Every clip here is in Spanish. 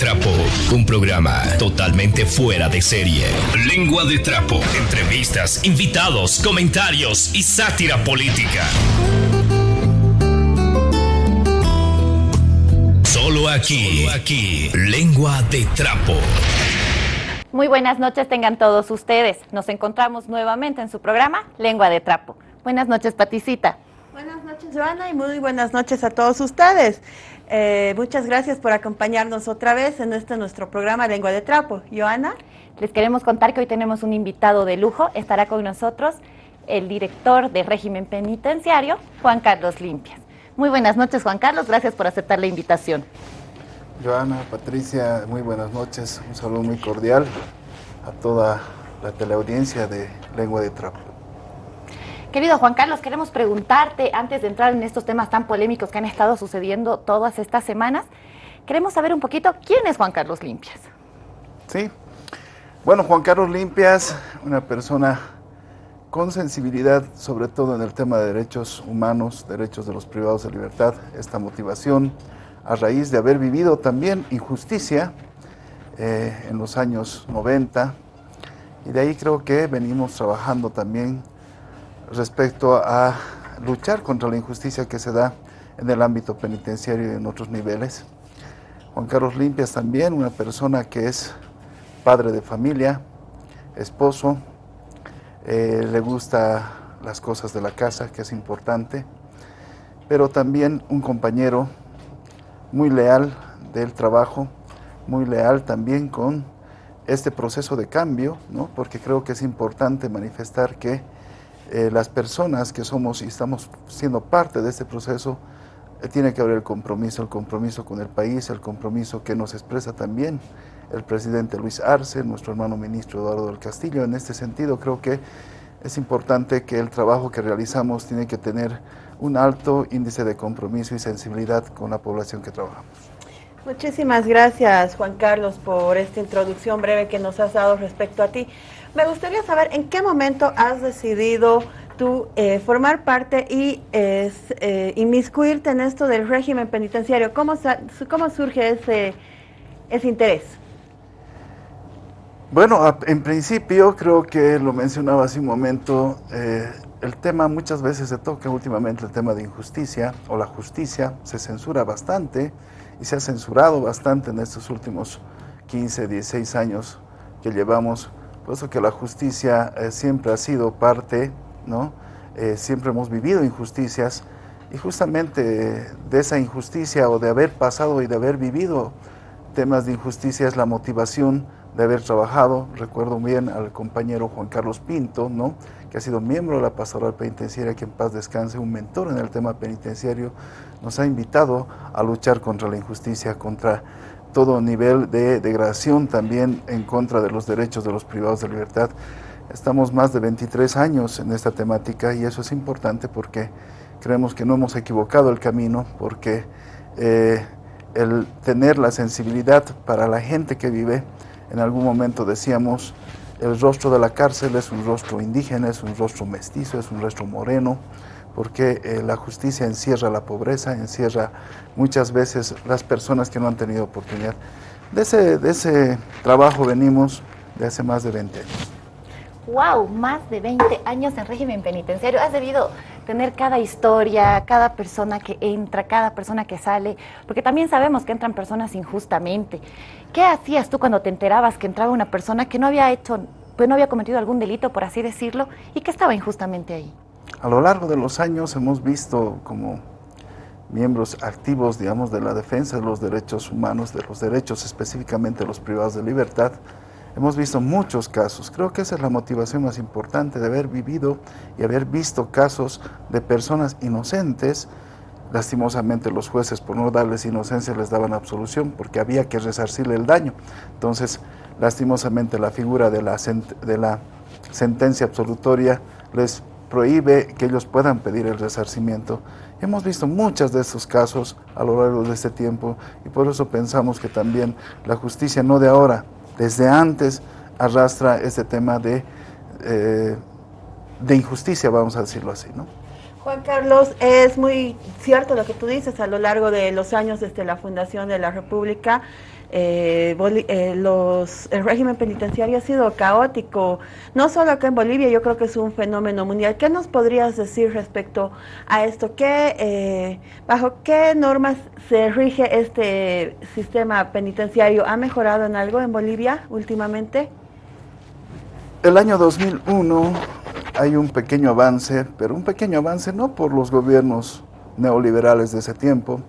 Trapo, un programa totalmente fuera de serie. Lengua de Trapo, entrevistas, invitados, comentarios y sátira política. Solo aquí, Solo aquí, Lengua de Trapo. Muy buenas noches tengan todos ustedes. Nos encontramos nuevamente en su programa Lengua de Trapo. Buenas noches, Paticita. Buenas noches, Joana, y muy buenas noches a todos ustedes. Eh, muchas gracias por acompañarnos otra vez en este nuestro programa Lengua de Trapo. Joana. Les queremos contar que hoy tenemos un invitado de lujo. Estará con nosotros el director de régimen penitenciario, Juan Carlos Limpias. Muy buenas noches, Juan Carlos. Gracias por aceptar la invitación. Joana, Patricia, muy buenas noches. Un saludo muy cordial a toda la teleaudiencia de Lengua de Trapo. Querido Juan Carlos, queremos preguntarte, antes de entrar en estos temas tan polémicos que han estado sucediendo todas estas semanas, queremos saber un poquito quién es Juan Carlos Limpias. Sí, bueno, Juan Carlos Limpias, una persona con sensibilidad, sobre todo en el tema de derechos humanos, derechos de los privados de libertad, esta motivación a raíz de haber vivido también injusticia eh, en los años 90, y de ahí creo que venimos trabajando también respecto a luchar contra la injusticia que se da en el ámbito penitenciario y en otros niveles. Juan Carlos Limpias también, una persona que es padre de familia, esposo, eh, le gusta las cosas de la casa, que es importante, pero también un compañero muy leal del trabajo, muy leal también con este proceso de cambio, ¿no? porque creo que es importante manifestar que eh, las personas que somos y estamos siendo parte de este proceso, eh, tiene que haber el compromiso, el compromiso con el país, el compromiso que nos expresa también el presidente Luis Arce, nuestro hermano ministro Eduardo del Castillo. En este sentido, creo que es importante que el trabajo que realizamos tiene que tener un alto índice de compromiso y sensibilidad con la población que trabajamos. Muchísimas gracias, Juan Carlos, por esta introducción breve que nos has dado respecto a ti. Me gustaría saber en qué momento has decidido tú eh, formar parte y eh, inmiscuirte en esto del régimen penitenciario. ¿Cómo, cómo surge ese, ese interés? Bueno, en principio creo que lo mencionaba hace un momento, eh, el tema muchas veces se toca últimamente el tema de injusticia o la justicia, se censura bastante y se ha censurado bastante en estos últimos 15, 16 años que llevamos por que la justicia eh, siempre ha sido parte, ¿no? Eh, siempre hemos vivido injusticias y justamente de esa injusticia o de haber pasado y de haber vivido temas de injusticia es la motivación de haber trabajado. Recuerdo bien al compañero Juan Carlos Pinto, ¿no? que ha sido miembro de la pastoral penitenciaria, que en paz descanse, un mentor en el tema penitenciario, nos ha invitado a luchar contra la injusticia, contra todo nivel de degradación también en contra de los derechos de los privados de libertad. Estamos más de 23 años en esta temática y eso es importante porque creemos que no hemos equivocado el camino, porque eh, el tener la sensibilidad para la gente que vive, en algún momento decíamos, el rostro de la cárcel es un rostro indígena, es un rostro mestizo, es un rostro moreno, porque eh, la justicia encierra la pobreza, encierra muchas veces las personas que no han tenido oportunidad. De ese, de ese trabajo venimos de hace más de 20 años. ¡Wow! Más de 20 años en régimen penitenciario. Has debido tener cada historia, cada persona que entra, cada persona que sale, porque también sabemos que entran personas injustamente. ¿Qué hacías tú cuando te enterabas que entraba una persona que no había hecho, pues no había cometido algún delito, por así decirlo, y que estaba injustamente ahí? A lo largo de los años hemos visto como miembros activos, digamos, de la defensa de los derechos humanos, de los derechos específicamente los privados de libertad, hemos visto muchos casos. Creo que esa es la motivación más importante de haber vivido y haber visto casos de personas inocentes. Lastimosamente los jueces por no darles inocencia les daban absolución porque había que resarcirle el daño. Entonces, lastimosamente la figura de la sentencia absolutoria les prohíbe que ellos puedan pedir el resarcimiento. Hemos visto muchos de estos casos a lo largo de este tiempo y por eso pensamos que también la justicia no de ahora, desde antes arrastra este tema de, eh, de injusticia, vamos a decirlo así, ¿no? Juan Carlos, es muy cierto lo que tú dices a lo largo de los años desde la fundación de la República eh, eh, los, el régimen penitenciario ha sido caótico, no solo acá en Bolivia, yo creo que es un fenómeno mundial. ¿Qué nos podrías decir respecto a esto? ¿Qué, eh, ¿Bajo qué normas se rige este sistema penitenciario? ¿Ha mejorado en algo en Bolivia últimamente? El año 2001 hay un pequeño avance, pero un pequeño avance no por los gobiernos neoliberales de ese tiempo,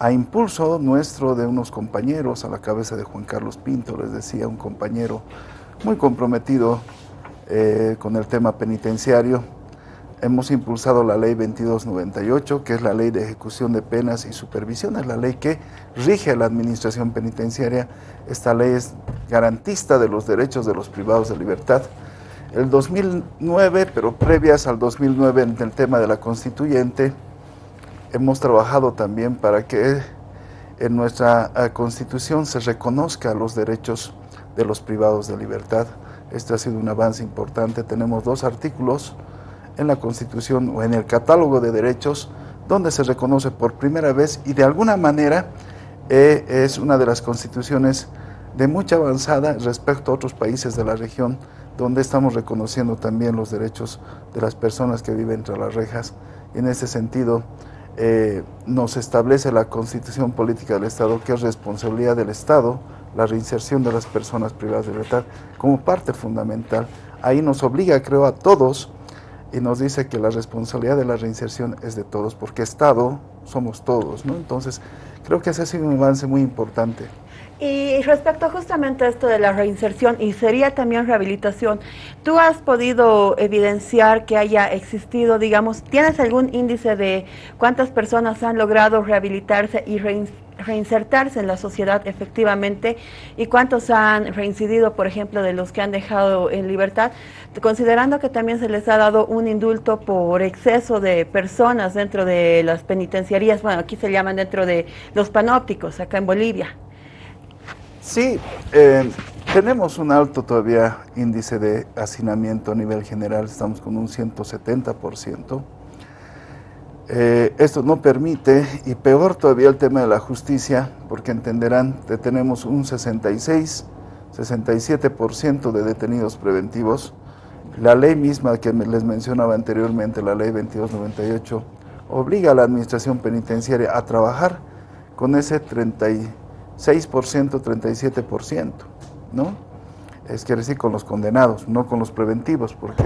a impulso nuestro de unos compañeros, a la cabeza de Juan Carlos Pinto, les decía, un compañero muy comprometido eh, con el tema penitenciario. Hemos impulsado la ley 2298, que es la ley de ejecución de penas y supervisión, es la ley que rige a la administración penitenciaria. Esta ley es garantista de los derechos de los privados de libertad. El 2009, pero previas al 2009 en el tema de la constituyente, hemos trabajado también para que en nuestra eh, constitución se reconozca los derechos de los privados de libertad. Este ha sido un avance importante. Tenemos dos artículos en la constitución o en el catálogo de derechos donde se reconoce por primera vez y de alguna manera eh, es una de las constituciones de mucha avanzada respecto a otros países de la región donde estamos reconociendo también los derechos de las personas que viven entre las rejas. En ese sentido, eh, nos establece la constitución política del Estado que es responsabilidad del Estado la reinserción de las personas privadas de libertad como parte fundamental. Ahí nos obliga, creo, a todos y nos dice que la responsabilidad de la reinserción es de todos, porque Estado somos todos, ¿no? Entonces, creo que ese ha sido un avance muy importante. Y respecto justamente a esto de la reinserción y sería también rehabilitación, ¿tú has podido evidenciar que haya existido, digamos, tienes algún índice de cuántas personas han logrado rehabilitarse y reinsertarse en la sociedad efectivamente y cuántos han reincidido, por ejemplo, de los que han dejado en libertad, considerando que también se les ha dado un indulto por exceso de personas dentro de las penitenciarías, bueno, aquí se llaman dentro de los panópticos, acá en Bolivia? Sí, eh, tenemos un alto todavía índice de hacinamiento a nivel general, estamos con un 170%. Eh, esto no permite, y peor todavía el tema de la justicia, porque entenderán que tenemos un 66, 67% de detenidos preventivos. La ley misma que les mencionaba anteriormente, la ley 2298, obliga a la administración penitenciaria a trabajar con ese 30 6%, 37%, ¿no? Es quiere decir con los condenados, no con los preventivos, porque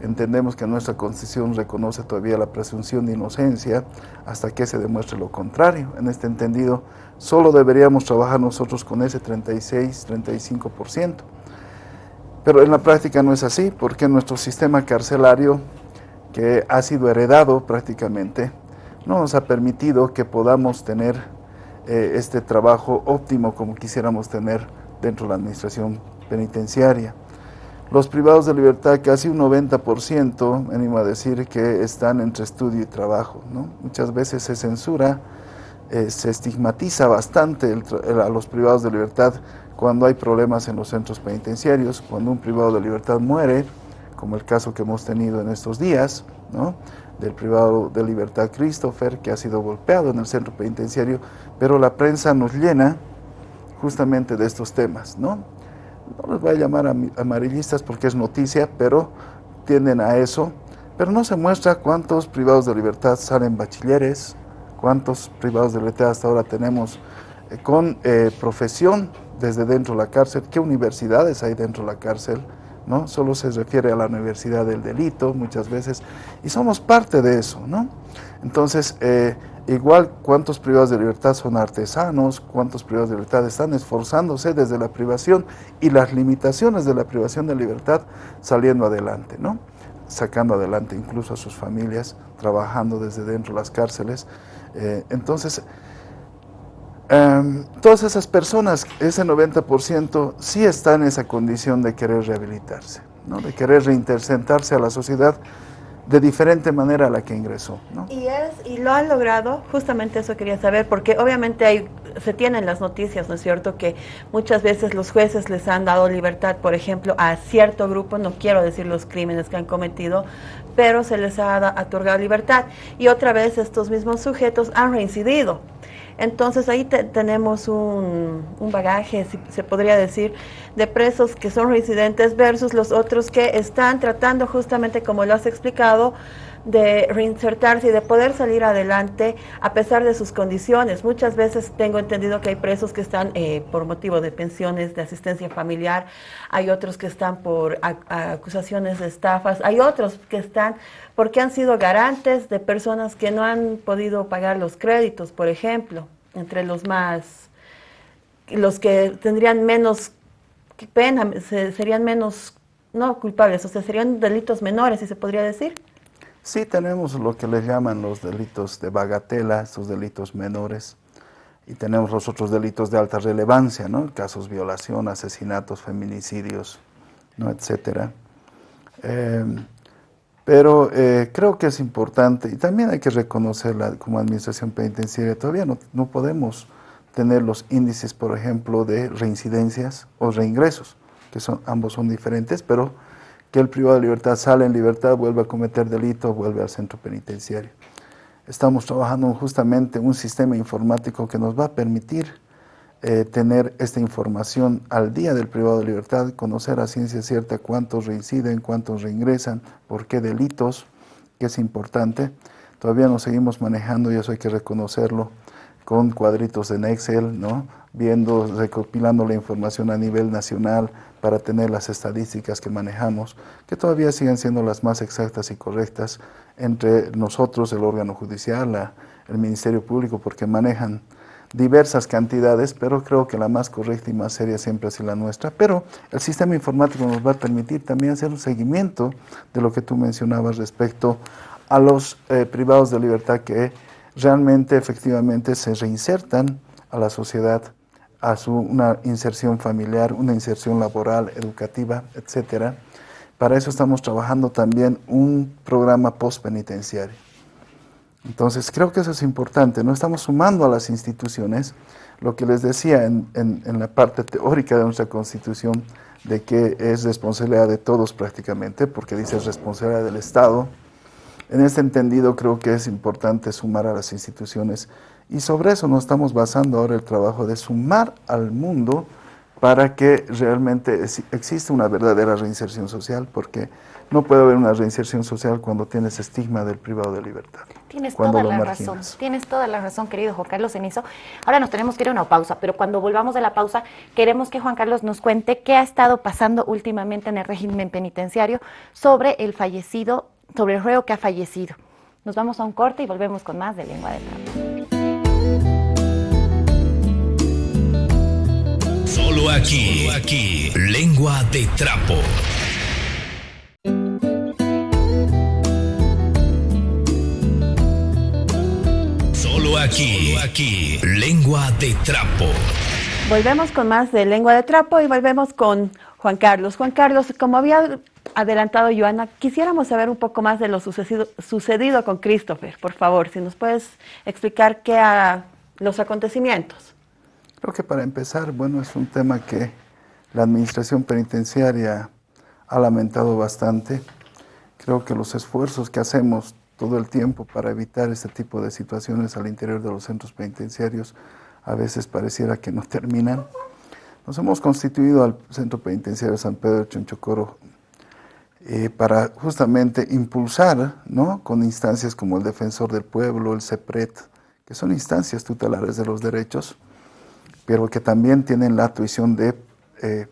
entendemos que nuestra Constitución reconoce todavía la presunción de inocencia hasta que se demuestre lo contrario. En este entendido, solo deberíamos trabajar nosotros con ese 36, 35%. Pero en la práctica no es así, porque nuestro sistema carcelario, que ha sido heredado prácticamente, no nos ha permitido que podamos tener eh, este trabajo óptimo como quisiéramos tener dentro de la administración penitenciaria. Los privados de libertad, casi un 90%, me animo a decir que están entre estudio y trabajo. Muchas veces se censura, eh, se estigmatiza bastante a los privados de libertad cuando hay problemas en los centros penitenciarios, cuando un privado de libertad muere, como el caso que hemos tenido en estos días. Del privado de libertad Christopher, que ha sido golpeado en el centro penitenciario, pero la prensa nos llena justamente de estos temas, ¿no? No les voy a llamar amarillistas porque es noticia, pero tienden a eso, pero no se muestra cuántos privados de libertad salen bachilleres, cuántos privados de libertad hasta ahora tenemos eh, con eh, profesión desde dentro de la cárcel, qué universidades hay dentro de la cárcel, ¿no? Solo se refiere a la universidad del delito muchas veces y somos parte de eso, ¿no? Entonces, eh, igual cuántos privados de libertad son artesanos, cuántos privados de libertad están esforzándose desde la privación y las limitaciones de la privación de libertad saliendo adelante, ¿no? Sacando adelante incluso a sus familias, trabajando desde dentro de las cárceles. Eh, entonces, Em, todas esas personas, ese 90%, sí están en esa condición de querer rehabilitarse, ¿no? de querer reintersentarse a la sociedad de diferente manera a la que ingresó. Y, es, y lo han logrado, justamente eso quería saber, porque obviamente hay se tienen las noticias, ¿no es cierto? Que muchas veces los jueces les han dado libertad, por ejemplo, a cierto grupo, no quiero decir los crímenes que han cometido, pero se les ha otorgado libertad. Y otra vez estos mismos sujetos han reincidido. Entonces ahí tenemos un, un, bagaje, si se podría decir, de presos que son residentes versus los otros que están tratando justamente, como lo has explicado, de reinsertarse y de poder salir adelante a pesar de sus condiciones. Muchas veces tengo entendido que hay presos que están eh, por motivo de pensiones, de asistencia familiar, hay otros que están por acusaciones de estafas, hay otros que están porque han sido garantes de personas que no han podido pagar los créditos, por ejemplo, entre los más, los que tendrían menos pena, serían menos, no culpables, o sea, serían delitos menores, si se podría decir. Sí, tenemos lo que les llaman los delitos de bagatela, estos delitos menores, y tenemos los otros delitos de alta relevancia, ¿no? Casos violación, asesinatos, feminicidios, ¿no? Etcétera. Em, pero eh, creo que es importante, y también hay que reconocerla como administración penitenciaria, todavía no, no podemos tener los índices, por ejemplo, de reincidencias o reingresos, que son, ambos son diferentes, pero que el privado de libertad sale en libertad, vuelve a cometer delito, vuelve al centro penitenciario. Estamos trabajando justamente un sistema informático que nos va a permitir eh, tener esta información al día del privado de libertad, conocer a ciencia cierta cuántos reinciden, cuántos reingresan, por qué delitos, que es importante. Todavía nos seguimos manejando, y eso hay que reconocerlo, con cuadritos en Excel, ¿no? Viendo, recopilando la información a nivel nacional, para tener las estadísticas que manejamos, que todavía siguen siendo las más exactas y correctas entre nosotros, el órgano judicial, el Ministerio Público, porque manejan diversas cantidades, pero creo que la más correcta y más seria siempre sido la nuestra. Pero el sistema informático nos va a permitir también hacer un seguimiento de lo que tú mencionabas respecto a los eh, privados de libertad que realmente, efectivamente, se reinsertan a la sociedad a su, una inserción familiar, una inserción laboral, educativa, etcétera. Para eso estamos trabajando también un programa postpenitenciario. Entonces, creo que eso es importante. No estamos sumando a las instituciones lo que les decía en, en, la parte teórica de nuestra Constitución, de que es responsabilidad de todos prácticamente, porque dice responsabilidad del Estado. En este entendido, creo que es importante sumar a las instituciones y sobre eso nos estamos basando ahora el trabajo de sumar al mundo para que realmente exista una verdadera reinserción social, porque no puede haber una reinserción social cuando tienes estigma del privado de libertad. Tienes toda la razón, tienes toda la razón, querido Juan Carlos Cenizo. Ahora nos tenemos que ir a una pausa, pero cuando volvamos de la pausa, queremos que Juan Carlos nos cuente qué ha estado pasando últimamente en el régimen penitenciario sobre el fallecido, sobre el reo que ha fallecido. Nos vamos a un corte y volvemos con más de Lengua de Trapo. Solo aquí, aquí, lengua de trapo. Solo aquí, aquí, lengua de trapo. Volvemos con más de lengua de trapo y volvemos con Juan Carlos. Juan Carlos, como había adelantado Joana, quisiéramos saber un poco más de lo sucedido, sucedido con Christopher. Por favor, si nos puedes explicar qué a los acontecimientos. Creo que para empezar, bueno, es un tema que la administración penitenciaria ha lamentado bastante. Creo que los esfuerzos que hacemos todo el tiempo para evitar este tipo de situaciones al interior de los centros penitenciarios a veces pareciera que no terminan. Nos hemos constituido al Centro Penitenciario San Pedro de Chonchocoro eh, para justamente impulsar, ¿no? con instancias como el Defensor del Pueblo, el CEPRET, que son instancias tutelares de los derechos, pero que también tienen la tuición de eh,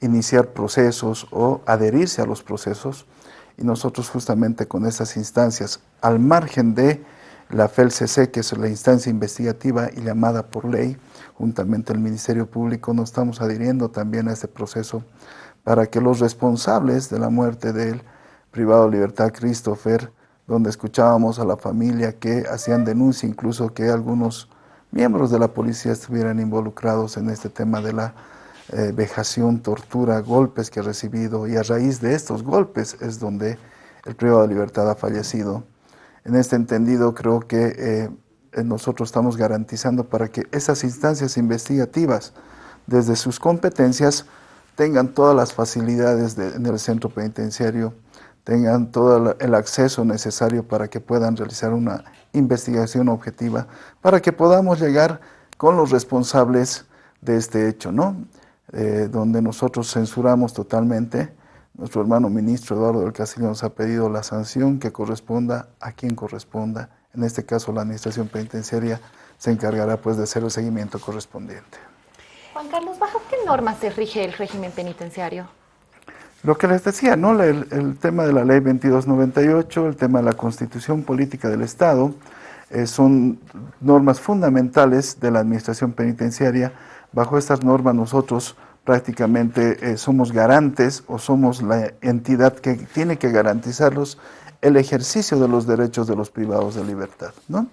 iniciar procesos o adherirse a los procesos. Y nosotros justamente con estas instancias, al margen de la FELCC, que es la instancia investigativa y llamada por ley, juntamente el Ministerio Público, nos estamos adhiriendo también a este proceso para que los responsables de la muerte del privado de libertad Christopher, donde escuchábamos a la familia que hacían denuncia, incluso que algunos miembros de la policía estuvieran involucrados en este tema de la eh, vejación, tortura, golpes que ha recibido y a raíz de estos golpes es donde el privado de libertad ha fallecido. En este entendido creo que eh, nosotros estamos garantizando para que esas instancias investigativas, desde sus competencias, tengan todas las facilidades en el centro penitenciario, tengan todo el acceso necesario para que puedan realizar una investigación objetiva, para que podamos llegar con los responsables de este hecho, ¿no? Eh, donde nosotros censuramos totalmente. Nuestro hermano ministro Eduardo del Castillo nos ha pedido la sanción que corresponda a quien corresponda. En este caso, la administración penitenciaria se encargará pues de hacer el seguimiento correspondiente. Juan Carlos, ¿bajo qué normas se rige el régimen penitenciario? Lo que les decía, ¿no? El, tema de la ley 2298, el tema de la constitución política del Estado, eh, son normas fundamentales de la administración penitenciaria Bajo estas normas nosotros prácticamente eh, somos garantes o somos la entidad que tiene que garantizarlos el ejercicio de los derechos de los privados de libertad. ¿no?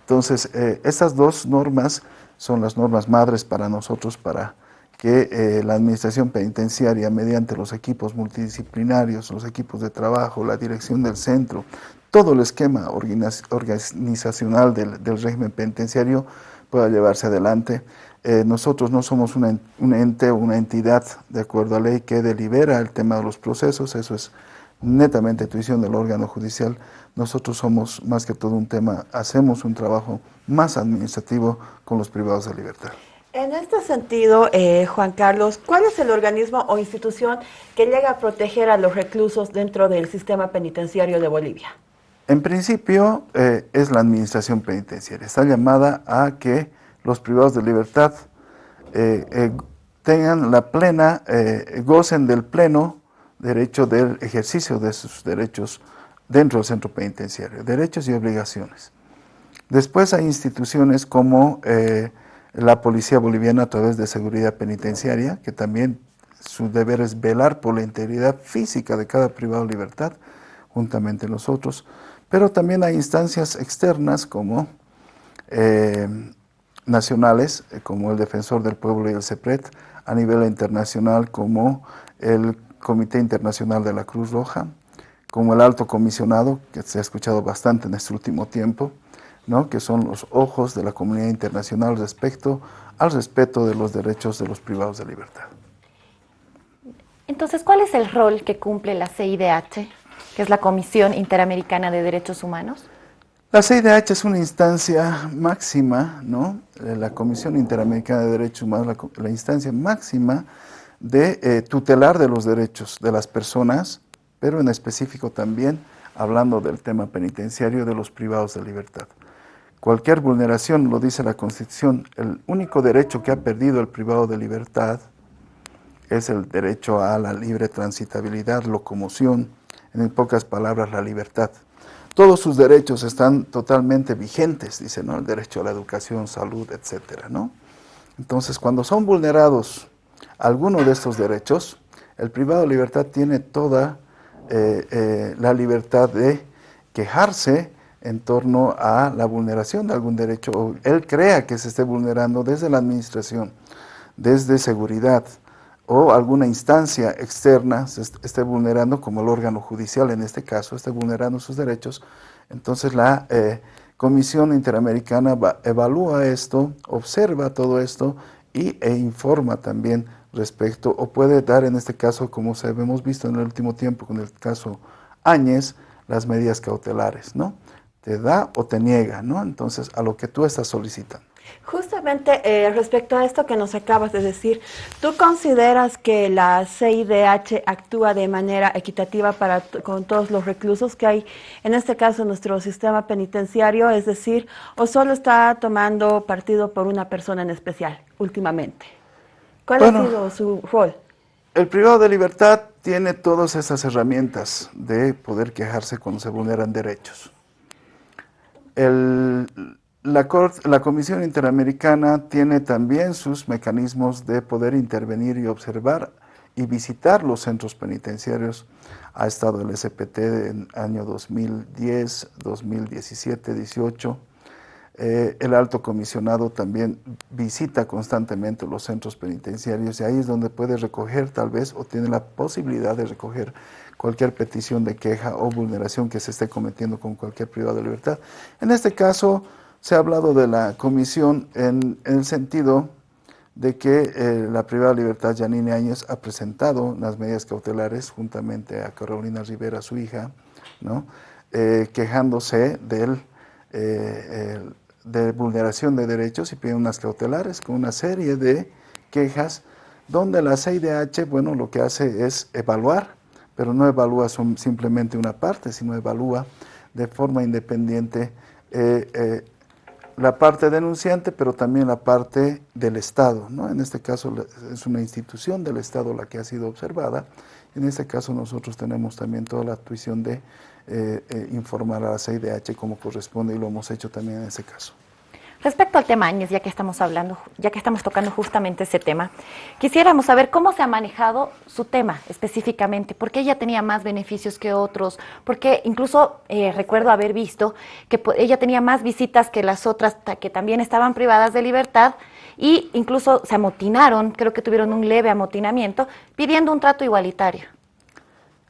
Entonces, eh, estas dos normas son las normas madres para nosotros, para que eh, la administración penitenciaria, mediante los equipos multidisciplinarios, los equipos de trabajo, la dirección del centro, todo el esquema organizacional del, régimen penitenciario pueda llevarse adelante eh, nosotros no somos un ente o una entidad, de acuerdo a ley, que delibera el tema de los procesos, eso es netamente intuición del órgano judicial. Nosotros somos más que todo un tema, hacemos un trabajo más administrativo con los privados de libertad. En este sentido, eh, Juan Carlos, ¿cuál es el organismo o institución que llega a proteger a los reclusos dentro del sistema penitenciario de Bolivia? En principio eh, es la administración penitenciaria. Está llamada a que los privados de libertad eh, tengan la plena, gocen del pleno derecho del ejercicio de sus derechos dentro del centro penitenciario, derechos y obligaciones. Después hay instituciones como la Policía Boliviana a través de Seguridad Penitenciaria, que también su deber es velar por la integridad física de cada privado de libertad, juntamente nosotros, pero también hay instancias externas como nacionales, eh, como el Defensor del Pueblo y el CEPRET, a nivel internacional como el Comité Internacional de la Cruz Roja, como el Alto Comisionado, que se ha escuchado bastante en este último tiempo, ¿no? que son los ojos de la comunidad internacional respecto al respeto de los derechos de los privados de libertad. Entonces, ¿cuál es el rol que cumple la CIDH, que es la Comisión Interamericana de Derechos Humanos? La CIDH es una instancia máxima, ¿no? La Comisión Interamericana de Derechos Humanos, la, instancia máxima de eh, tutelar de los derechos de las personas, pero en específico también hablando del tema penitenciario de los privados de libertad. Cualquier vulneración, lo dice la Constitución, el único derecho que ha perdido el privado de libertad es el derecho a la libre transitabilidad, locomoción, en pocas palabras, la libertad todos sus derechos están totalmente vigentes, dice, ¿no? El derecho a la educación, salud, etcétera, ¿no? Entonces, cuando son vulnerados algunos de estos derechos, el privado de libertad tiene toda eh, eh, la libertad de quejarse en torno a la vulneración de algún derecho, o él crea que se esté vulnerando desde la administración, desde seguridad, o alguna instancia externa se esté vulnerando, como el órgano judicial en este caso, esté vulnerando sus derechos, entonces la eh, Comisión Interamericana evalúa esto, observa todo esto y, e informa también respecto, o puede dar en este caso, como hemos visto en el último tiempo con el caso Áñez, las medidas cautelares, ¿no? Te da o te niega, ¿no? Entonces, a lo que tú estás solicitando. Justamente eh, respecto a esto que nos acabas de decir, ¿tú consideras que la CIDH actúa de manera equitativa para con todos los reclusos que hay, en este caso nuestro sistema penitenciario, es decir, o solo está tomando partido por una persona en especial últimamente? ¿Cuál ha sido su rol? El privado de libertad tiene todas esas herramientas de poder quejarse cuando se vulneran derechos. El, la, la, Comisión Interamericana tiene también sus mecanismos de poder intervenir y observar y visitar los centros penitenciarios. Ha estado el SPT en año 2010, 2017, 18. El alto comisionado también visita constantemente los centros penitenciarios y ahí es donde puede recoger tal vez o tiene la posibilidad de recoger cualquier petición de queja o vulneración que se esté cometiendo con cualquier privado de libertad. En este caso, se ha hablado de la comisión en, el sentido de que eh, la privada libertad Janine Áñez ha presentado las medidas cautelares juntamente a Carolina Rivera, su hija, ¿no? Eh, quejándose del, de vulneración de derechos y piden unas cautelares con una serie de quejas donde la CIDH, bueno, lo que hace es evaluar, pero no evalúa simplemente una parte, sino evalúa de forma independiente eh, eh, la parte denunciante, pero también la parte del Estado. ¿no? En este caso es una institución del Estado la que ha sido observada. En este caso nosotros tenemos también toda la actuación de eh, informar a la CIDH como corresponde y lo hemos hecho también en ese caso. Respecto al tema Áñez, ya que estamos hablando, ya que estamos tocando justamente ese tema, quisiéramos saber cómo se ha manejado su tema específicamente, por qué ella tenía más beneficios que otros, porque incluso eh, recuerdo haber visto que ella tenía más visitas que las otras que también estaban privadas de libertad y incluso se amotinaron, creo que tuvieron un leve amotinamiento, pidiendo un trato igualitario.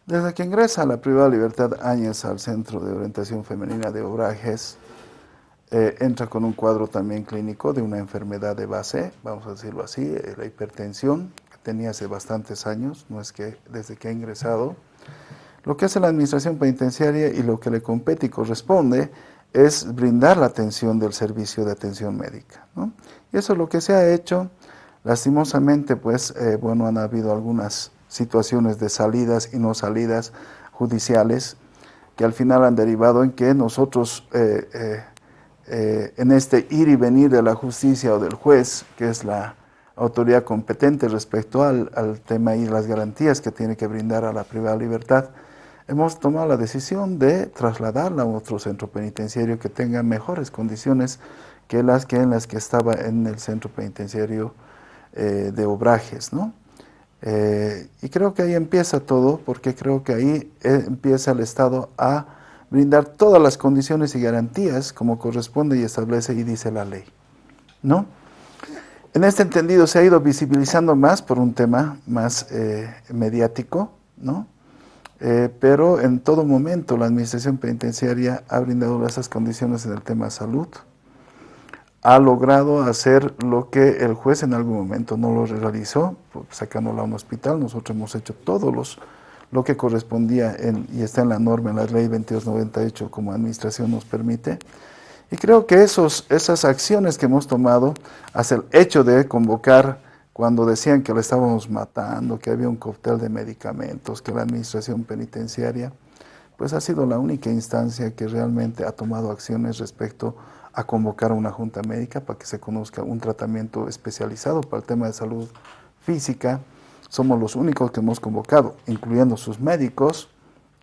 Desde que ingresa la privada libertad Áñez al Centro de Orientación Femenina de Obrajes, eh, entra con un cuadro también clínico de una enfermedad de base, vamos a decirlo así, eh, la hipertensión, que tenía hace bastantes años, no es que desde que ha ingresado. Lo que hace la administración penitenciaria y lo que le compete y corresponde es brindar la atención del servicio de atención médica. Y eso es lo que se ha hecho. Lastimosamente, pues, eh, bueno, han habido algunas situaciones de salidas y no salidas judiciales que al final han derivado en que nosotros eh, en este ir y venir de la justicia o del juez, que es la autoridad competente respecto al, tema y las garantías que tiene que brindar a la privada libertad, hemos tomado la decisión de trasladarla a otro centro penitenciario que tenga mejores condiciones que las que en las que estaba en el centro penitenciario eh, de Obrajes, ¿no? Eh, y creo que ahí empieza todo, porque creo que ahí empieza el Estado a brindar todas las condiciones y garantías como corresponde y establece y dice la ley. ¿No? En este entendido se ha ido visibilizando más por un tema más eh, mediático, ¿no? Eh, pero en todo momento la administración penitenciaria ha brindado esas condiciones en el tema salud, ha logrado hacer lo que el juez en algún momento no lo realizó, sacándola a un hospital, nosotros hemos hecho todos los lo que correspondía en, y está en la norma, en la ley 2298 como administración nos permite. Y creo que esos, esas acciones que hemos tomado, hasta el hecho de convocar cuando decían que lo estábamos matando, que había un cóctel de medicamentos, que la administración penitenciaria, pues ha sido la única instancia que realmente ha tomado acciones respecto a convocar a una junta médica para que se conozca un tratamiento especializado para el tema de salud física, somos los únicos que hemos convocado, incluyendo sus médicos,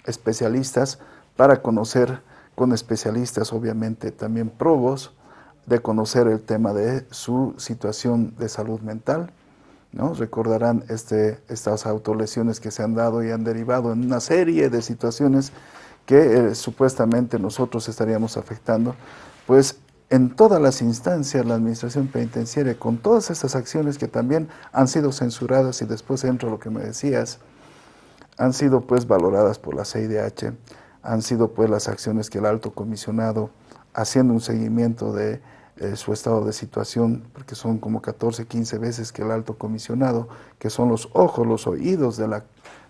especialistas, para conocer con especialistas, obviamente también probos, de conocer el tema de su situación de salud mental. ¿no? Recordarán este, estas autolesiones que se han dado y han derivado en una serie de situaciones que eh, supuestamente nosotros estaríamos afectando, pues en todas las instancias la administración penitenciaria, con todas estas acciones que también han sido censuradas y después entro a lo que me decías, han sido pues valoradas por la CIDH, han sido pues las acciones que el alto comisionado, haciendo un seguimiento de eh, su estado de situación, porque son como 14, 15 veces que el alto comisionado, que son los ojos, los oídos de la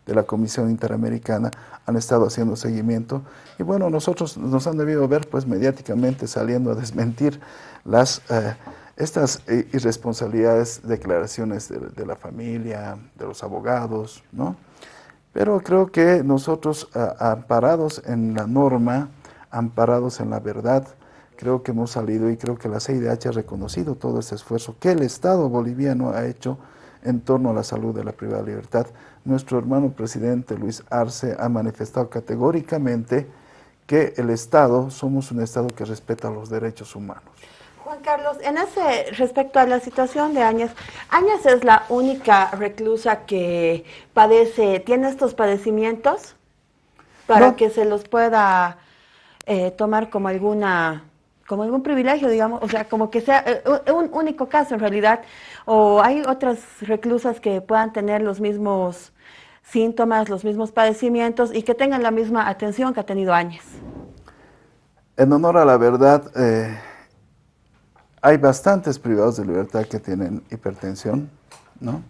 de la Comisión Interamericana han estado haciendo seguimiento y bueno, nosotros nos han debido ver pues mediáticamente saliendo a desmentir las, eh, estas eh, irresponsabilidades, declaraciones de, la familia, de los abogados, ¿no? Pero creo que nosotros, amparados en la norma, amparados en la verdad, creo que hemos salido y creo que la CIDH ha reconocido todo este esfuerzo que el Estado boliviano ha hecho en torno a la salud de la privada libertad. Nuestro hermano presidente Luis Arce ha manifestado categóricamente que el Estado, somos un Estado que respeta los derechos humanos. Juan Carlos, en ese respecto a la situación de Áñez, Áñez es la única reclusa que padece, tiene estos padecimientos para que se los pueda eh, tomar como alguna como algún privilegio, digamos, o sea, como que sea eh, un único caso en realidad, o hay otras reclusas que puedan tener los mismos síntomas, los mismos padecimientos y que tengan la misma atención que ha tenido Áñez. En honor a la verdad, eh, hay bastantes privados de libertad que tienen hipertensión, ¿no?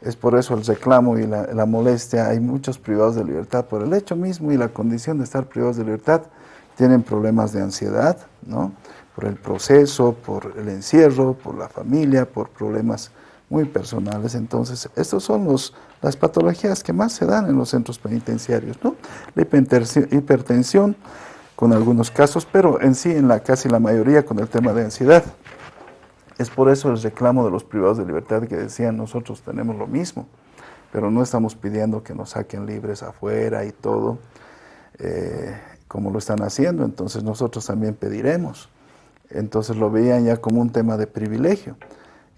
Es por eso el reclamo y la, la, molestia. Hay muchos privados de libertad por el hecho mismo y la condición de estar privados de libertad. Tienen problemas de ansiedad, ¿no? Por el proceso, por el encierro, por la familia, por problemas muy personales. Entonces, estas son los, las patologías que más se dan en los centros penitenciarios, ¿no? La hipertensión, con algunos casos, pero en sí, en la casi la mayoría, con el tema de ansiedad. Es por eso el reclamo de los privados de libertad que decían nosotros tenemos lo mismo, pero no estamos pidiendo que nos saquen libres afuera y todo, eh, como lo están haciendo, entonces nosotros también pediremos. Entonces lo veían ya como un tema de privilegio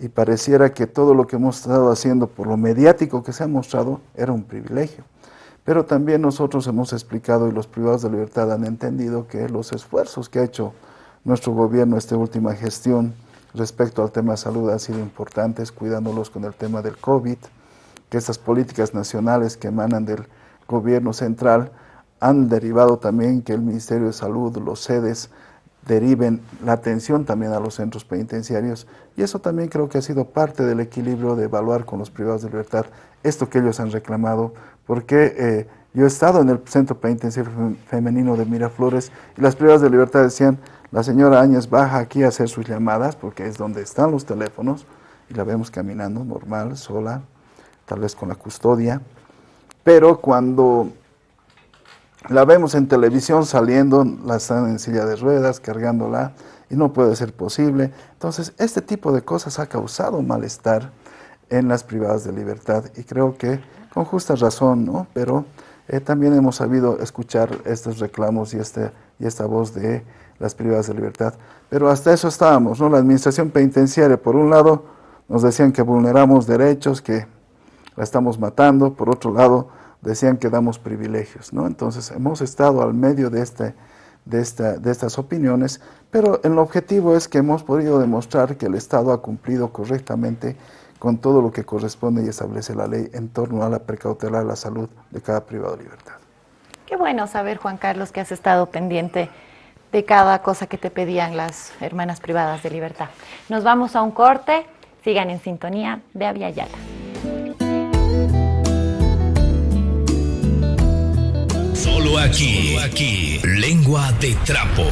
y pareciera que todo lo que hemos estado haciendo por lo mediático que se ha mostrado era un privilegio. Pero también nosotros hemos explicado y los privados de libertad han entendido que los esfuerzos que ha hecho nuestro gobierno esta última gestión respecto al tema de salud han sido importantes, cuidándolos con el tema del COVID, que estas políticas nacionales que emanan del gobierno central han derivado también que el Ministerio de Salud, los sedes, deriven la atención también a los centros penitenciarios y eso también creo que ha sido parte del equilibrio de evaluar con los privados de libertad esto que ellos han reclamado, porque eh, yo he estado en el centro penitenciario femenino de Miraflores y las privadas de libertad decían, la señora Áñez baja aquí a hacer sus llamadas porque es donde están los teléfonos y la vemos caminando normal, sola, tal vez con la custodia. Pero cuando la vemos en televisión saliendo, la están en silla de ruedas, cargándola, y no puede ser posible. Entonces, este tipo de cosas ha causado malestar en las privadas de libertad y creo que con justa razón, ¿no? Pero eh, también hemos sabido escuchar estos reclamos y, este, y esta voz de las privadas de libertad. Pero hasta eso estábamos, ¿no? La administración penitenciaria, por un lado, nos decían que vulneramos derechos, que la estamos matando, por otro lado, decían que damos privilegios, ¿no? Entonces, hemos estado al medio de, este, de, esta, de estas opiniones, pero el objetivo es que hemos podido demostrar que el Estado ha cumplido correctamente con todo lo que corresponde y establece la ley en torno a la precautelar la salud de cada privado de libertad. Qué bueno saber, Juan Carlos, que has estado pendiente de cada cosa que te pedían las hermanas privadas de libertad. Nos vamos a un corte, sigan en sintonía de Avia Aquí, aquí, lengua de trapo.